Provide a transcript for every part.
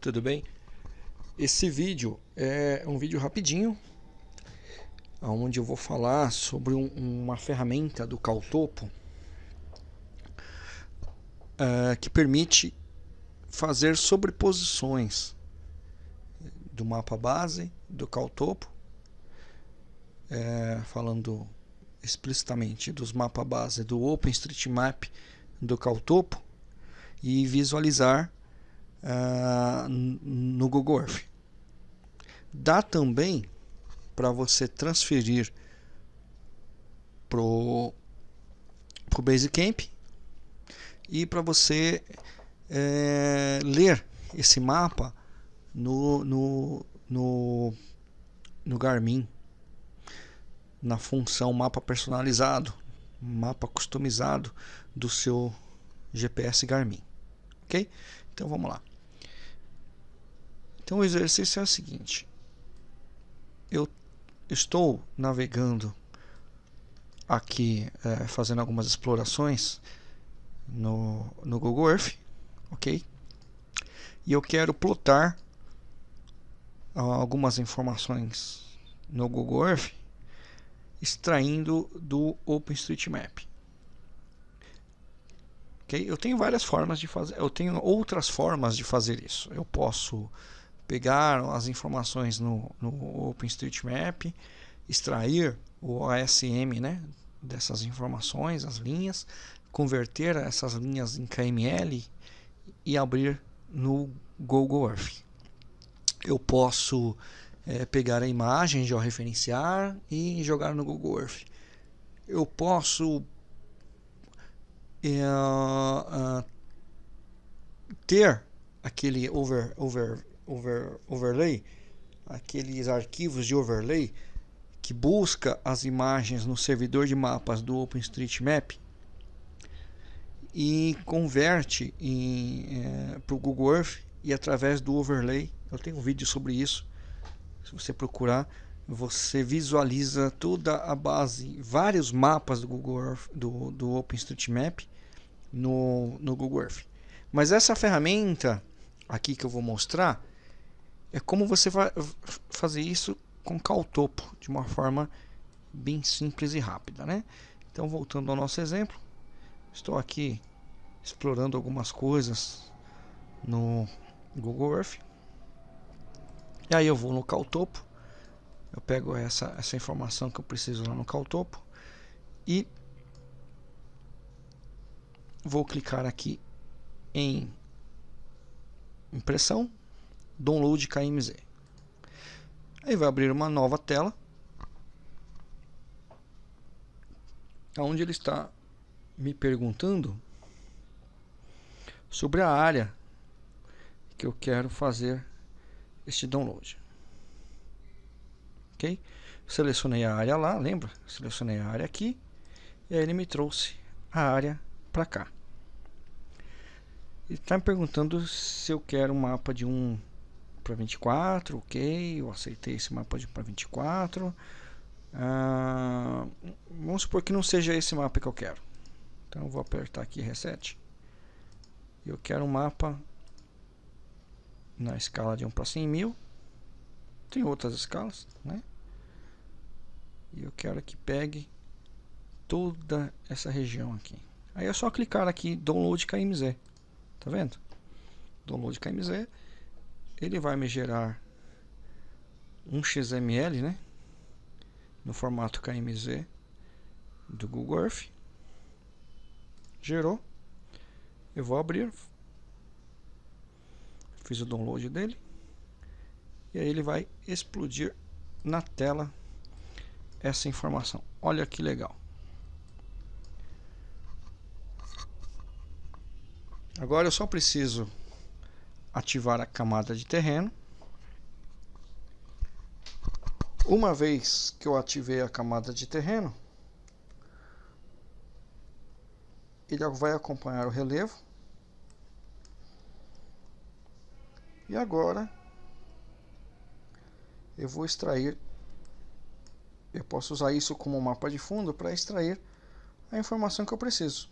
Tudo bem? Esse vídeo é um vídeo rapidinho onde eu vou falar sobre um, uma ferramenta do Caltopo uh, que permite fazer sobreposições do mapa base do Caltopo é, falando explicitamente dos mapas base do OpenStreetMap do Caltopo e visualizar uh, no Google Earth. Dá também para você transferir pro pro Basecamp e para você é, ler esse mapa no, no, no, no Garmin na função mapa personalizado mapa customizado do seu GPS Garmin ok? então vamos lá então o exercício é o seguinte. Eu estou navegando aqui, é, fazendo algumas explorações no, no Google Earth, ok? E eu quero plotar algumas informações no Google Earth extraindo do OpenStreetMap. Ok? Eu tenho várias formas de fazer, eu tenho outras formas de fazer isso. Eu posso pegar as informações no, no OpenStreetMap, extrair o ASM né, dessas informações, as linhas, converter essas linhas em KML e abrir no Google Earth. Eu posso é, pegar a imagem, georreferenciar e jogar no Google Earth. Eu posso é, uh, ter aquele over, over, over, overlay, aqueles arquivos de overlay que busca as imagens no servidor de mapas do OpenStreetMap e converte é, para o Google Earth e através do overlay, eu tenho um vídeo sobre isso, se você procurar, você visualiza toda a base, vários mapas do Google Earth, do, do OpenStreetMap no, no Google Earth. Mas essa ferramenta aqui que eu vou mostrar, é como você vai fazer isso com caltopo, de uma forma bem simples e rápida, né? Então, voltando ao nosso exemplo, estou aqui explorando algumas coisas no Google Earth. E aí eu vou no caltopo, eu pego essa, essa informação que eu preciso lá no caltopo e vou clicar aqui em impressão download KMZ. Aí vai abrir uma nova tela, onde ele está me perguntando sobre a área que eu quero fazer este download. Ok? Selecionei a área lá, lembra? Selecionei a área aqui e aí ele me trouxe a área para cá. Ele está me perguntando se eu quero um mapa de um para 24, ok, eu aceitei esse mapa para 24. Ah, vamos supor que não seja esse mapa que eu quero. Então eu vou apertar aqui reset. Eu quero um mapa na escala de 1 para 100 mil. Tem outras escalas, né? E eu quero que pegue toda essa região aqui. Aí é só clicar aqui Download KMZ. Tá vendo? Download KMZ ele vai me gerar um XML, né? No formato KMZ do Google Earth. Gerou. Eu vou abrir. Fiz o download dele. E aí ele vai explodir na tela essa informação. Olha que legal. Agora eu só preciso ativar a camada de terreno. Uma vez que eu ativei a camada de terreno, ele vai acompanhar o relevo. E agora eu vou extrair, eu posso usar isso como mapa de fundo para extrair a informação que eu preciso.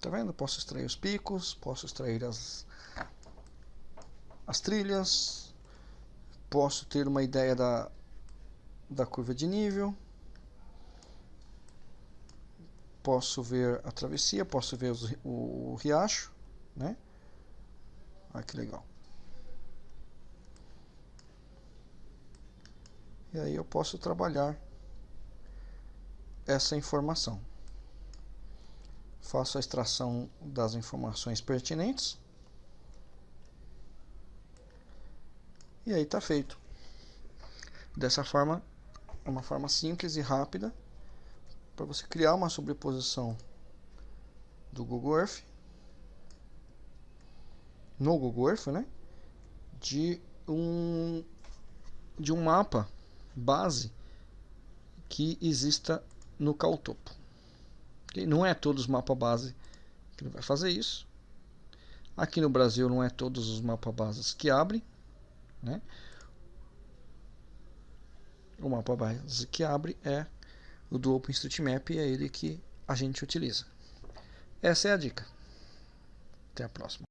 Tá vendo? Posso extrair os picos, posso extrair as, as trilhas, posso ter uma ideia da, da curva de nível, posso ver a travessia, posso ver os, o, o riacho, né? Olha que legal. E aí eu posso trabalhar essa informação. Faço a extração das informações pertinentes. E aí está feito. Dessa forma, uma forma simples e rápida para você criar uma sobreposição do Google Earth no Google Earth, né? De um de um mapa base que exista no Caltopo. Não é todos os mapas base que vai fazer isso. Aqui no Brasil não é todos os mapas bases que abrem, né? O mapa base que abre é do OpenStreetMap é ele que a gente utiliza. Essa é a dica. Até a próxima.